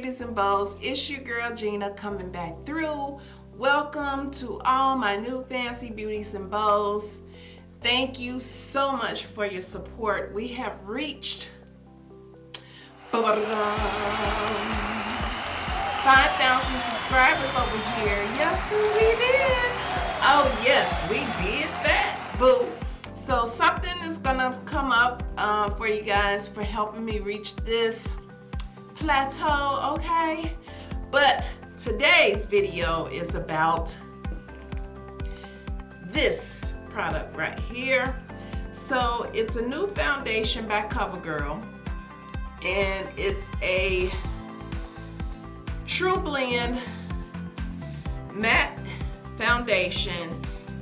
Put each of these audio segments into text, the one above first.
Beauties and Bows. It's your girl Gina coming back through. Welcome to all my new fancy beauties and bows. Thank you so much for your support. We have reached 5,000 subscribers over here. Yes, we did. Oh, yes, we did that. Boo. So something is gonna come up uh, for you guys for helping me reach this plateau, okay? But today's video is about this product right here. So it's a new foundation by CoverGirl and it's a TruBlend matte foundation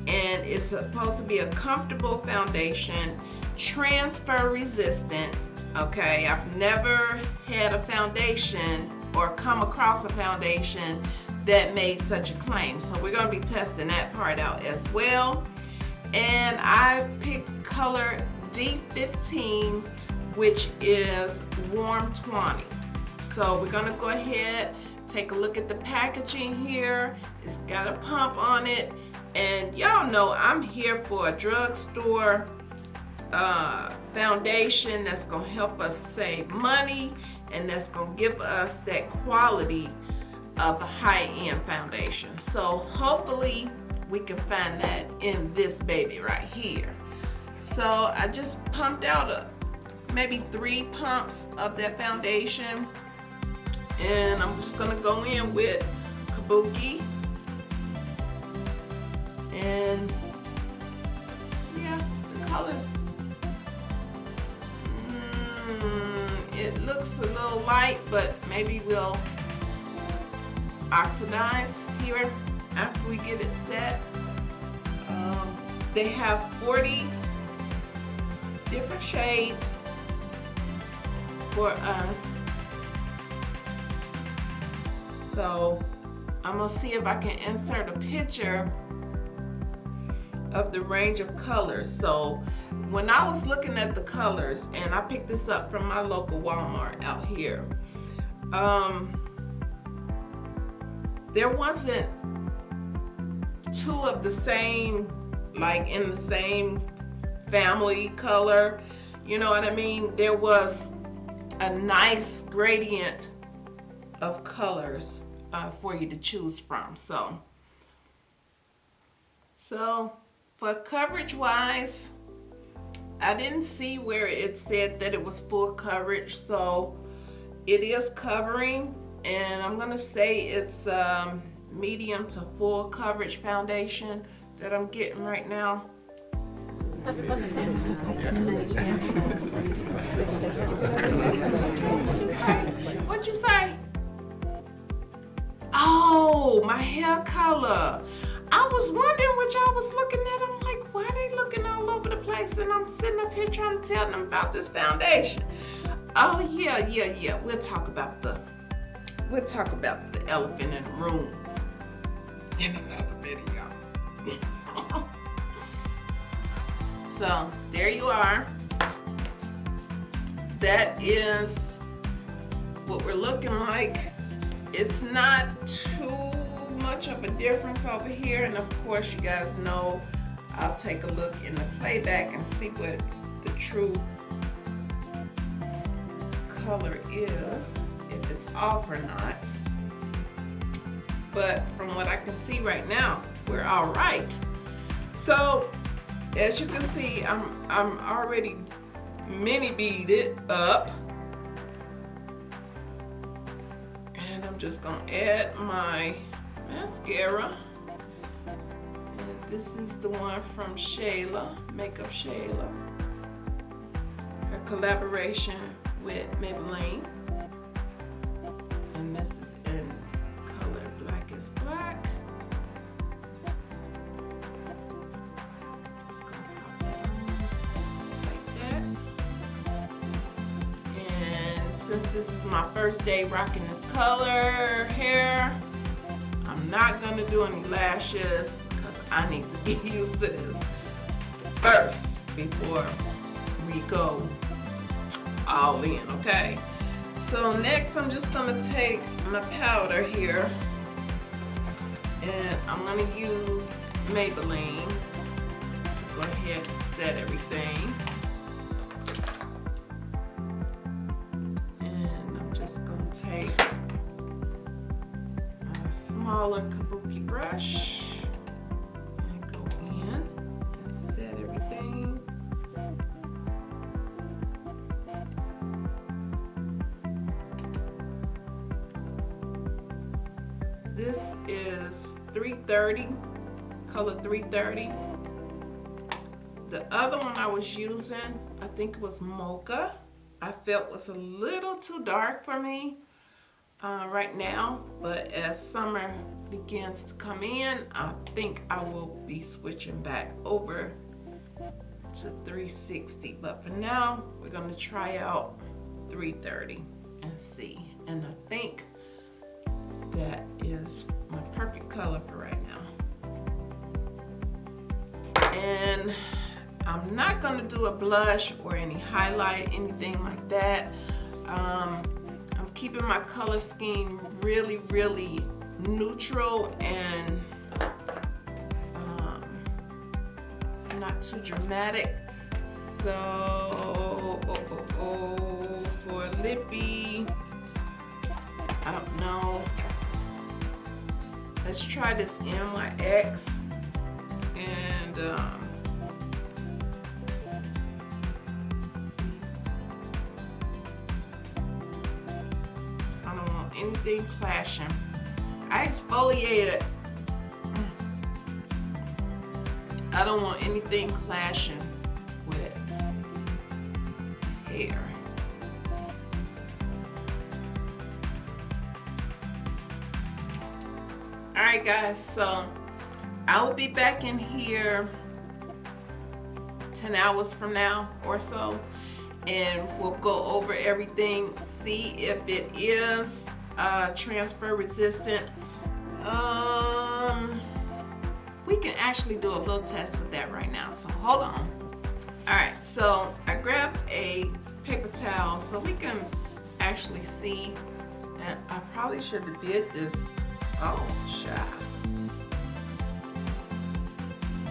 and it's supposed to be a comfortable foundation transfer resistant okay I've never had a foundation or come across a foundation that made such a claim. So we're going to be testing that part out as well. And I picked color D15 which is warm 20 so we're gonna go ahead take a look at the packaging here. It's got a pump on it. And y'all know I'm here for a drugstore uh, foundation that's going to help us save money and that's going to give us that quality of a high-end foundation. So hopefully we can find that in this baby right here. So I just pumped out a, maybe three pumps of that foundation and I'm just going to go in with Kabuki and yeah, the colors it looks a little light, but maybe we'll oxidize here after we get it set. Um, they have 40 different shades for us. So I'm gonna see if I can insert a picture of the range of colors. So when I was looking at the colors, and I picked this up from my local Walmart out here, um, there wasn't two of the same, like in the same family color. You know what I mean? There was a nice gradient of colors uh, for you to choose from. So, so for coverage wise, I didn't see where it said that it was full coverage, so it is covering, and I'm gonna say it's um, medium to full coverage foundation that I'm getting right now. What'd you say? Oh, my hair color. I was wondering what y'all was looking at. I'm like, why are they looking all over the place? And I'm sitting up here trying to tell them about this foundation. Oh yeah, yeah, yeah. We'll talk about the we'll talk about the elephant in the room in another video. so there you are. That is what we're looking like. It's not too much of a difference over here and of course you guys know I'll take a look in the playback and see what the true color is if it's off or not. But from what I can see right now we're all right. So as you can see I'm, I'm already mini beaded up. And I'm just gonna add my mascara. And this is the one from Shayla, Makeup Shayla. Her collaboration with Maybelline. And this is in color Black is Black. Since this is my first day rocking this color hair, Not gonna do any lashes because I need to get used to this first before we go all in, okay? So next I'm just gonna take my powder here and I'm gonna use Maybelline to go ahead and set everything. Smaller kabuki brush and go in and set everything. This is 330, color 330. The other one I was using, I think it was Mocha. I felt was a little too dark for me uh, right now, but as summer begins to come in, I think I will be switching back over to 360. But for now, we're gonna try out 330 and see. And I think that is my perfect color for right now. And I'm not gonna do a blush or any highlight, anything like that. Um, keeping my color scheme really, really neutral and um, not too dramatic. So, oh, oh, oh, for lippy, I don't know. Let's try this NYX and um, anything clashing. I exfoliated. I don't want anything clashing with hair. All right, guys, so I will be back in here 10 hours from now or so, and we'll go over everything, see if it is uh, transfer resistant. Um, we can actually do a little test with that right now, so hold on. All right, so I grabbed a paper towel so we can actually see, and I probably should have did this Oh, child.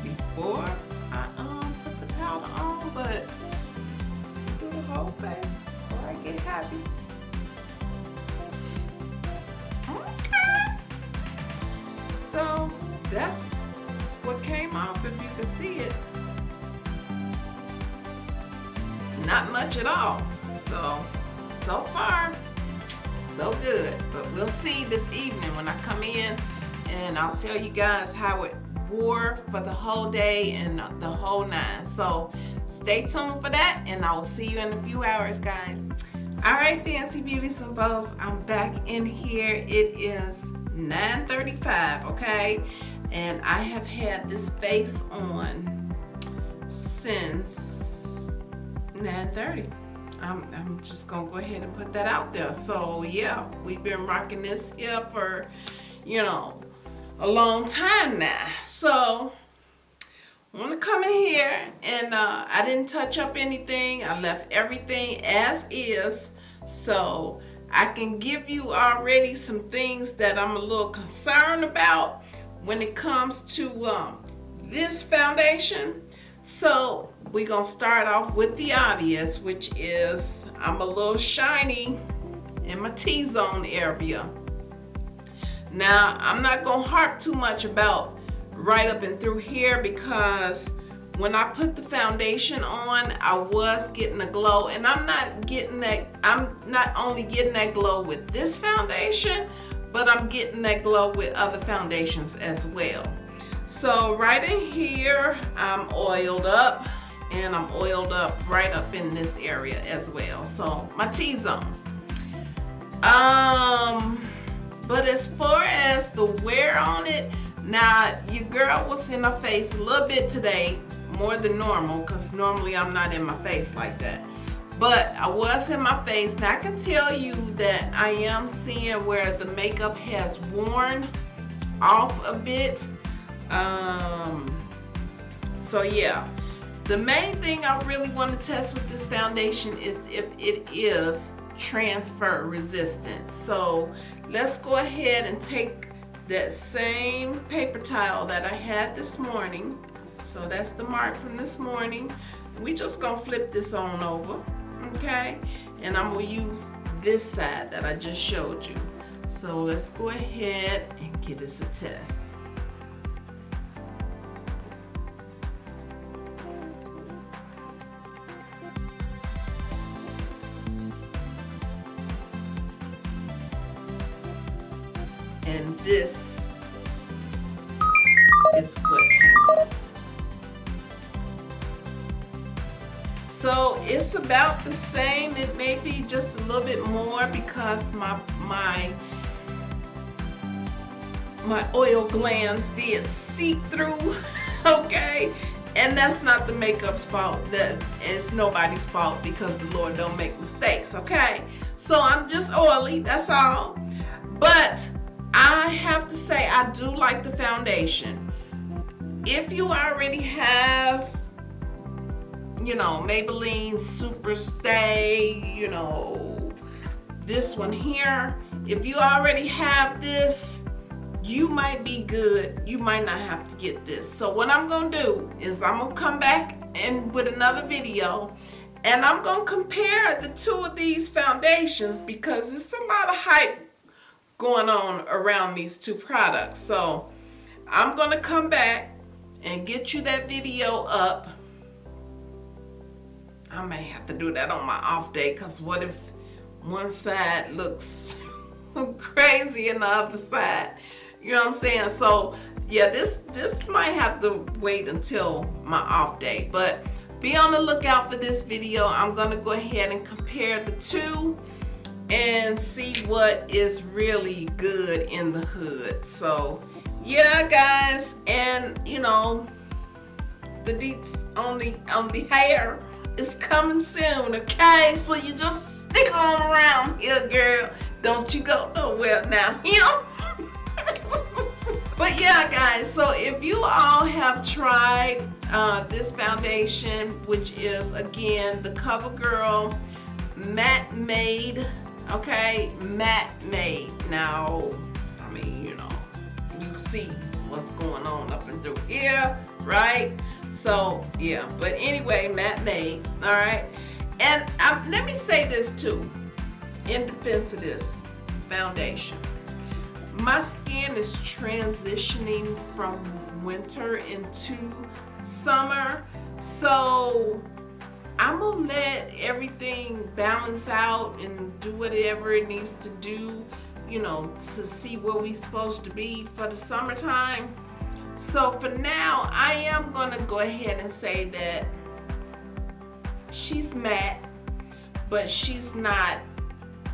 Before I um put the powder on, but do the whole thing before I get happy. So that's what came off if you can see it. Not much at all. So, so far, so good. But we'll see this evening when I come in and I'll tell you guys how it wore for the whole day and the whole nine. So stay tuned for that and I will see you in a few hours, guys. All right, Fancy Beauties and Bows, I'm back in here. It is 9.35, okay? And I have had this face on since 9.30. I'm, I'm just gonna go ahead and put that out there. So yeah, we've been rocking this here for, you know, a long time now. So I want to come in here and uh, I didn't touch up anything. I left everything as is. So I can give you already some things that I'm a little concerned about when it comes to um, this foundation. So we're gonna start off with the obvious, which is I'm a little shiny in my T-zone area. Now, I'm not gonna harp too much about right up and through here because when I put the foundation on, I was getting a glow and I'm not getting that, I'm not only getting that glow with this foundation, but I'm getting that glow with other foundations as well. So right in here, I'm oiled up and I'm oiled up right up in this area as well. So my T-zone. Um, but as far as the wear on it, now your girl was in my face a little bit today, more than normal, because normally I'm not in my face like that. But I was in my face. Now I can tell you that I am seeing where the makeup has worn off a bit um, so yeah, the main thing I really want to test with this foundation is if it is transfer resistant. So let's go ahead and take that same paper towel that I had this morning. So that's the mark from this morning. We just gonna flip this on over, okay? And I'm gonna use this side that I just showed you. So let's go ahead and give this a test. So it's about the same. It may be just a little bit more because my my my oil glands did seep through, okay? And that's not the makeup's fault. That is nobody's fault because the Lord don't make mistakes, okay? So I'm just oily, that's all. But I have to say I do like the foundation. If you already have you know, Maybelline Super Stay, you know, this one here. If you already have this, you might be good. You might not have to get this. So what I'm gonna do is I'm gonna come back and with another video and I'm gonna compare the two of these foundations because there's a lot of hype going on around these two products. So I'm gonna come back and get you that video up I may have to do that on my off day because what if one side looks crazy and the other side? You know what I'm saying? So yeah this this might have to wait until my off day but be on the lookout for this video. I'm gonna go ahead and compare the two and see what is really good in the hood. So yeah guys and you know the deets on the on the hair is coming soon, okay? So you just stick on around here, girl. Don't you go nowhere now, him. but yeah, guys, so if you all have tried uh, this foundation, which is, again, the CoverGirl Matte Made, okay? Matte Made. Now, I mean, you know, you see what's going on up and through here, right? So yeah, but anyway, Made, all right? And um, let me say this too, in defense of this foundation. My skin is transitioning from winter into summer. So I'm gonna let everything balance out and do whatever it needs to do, you know, to see where we're supposed to be for the summertime. So for now, I am going to go ahead and say that she's matte, but she's not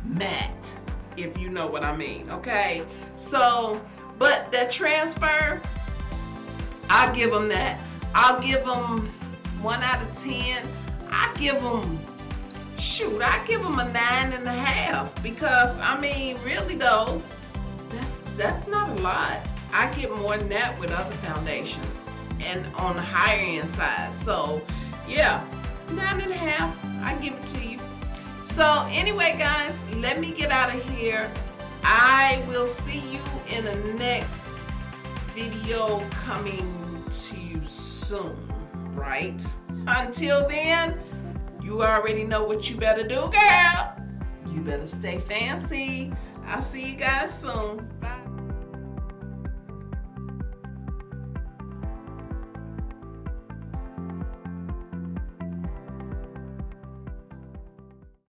matte, if you know what I mean, okay? So, but the transfer, I'll give them that. I'll give them 1 out of 10. I give them, shoot, I give them a nine and a half because, I mean, really though, that's, that's not a lot. I get more than that with other foundations and on the higher end side. So yeah, nine and a half, I give it to you. So anyway, guys, let me get out of here. I will see you in the next video coming to you soon, right? Until then, you already know what you better do, girl. You better stay fancy. I'll see you guys soon.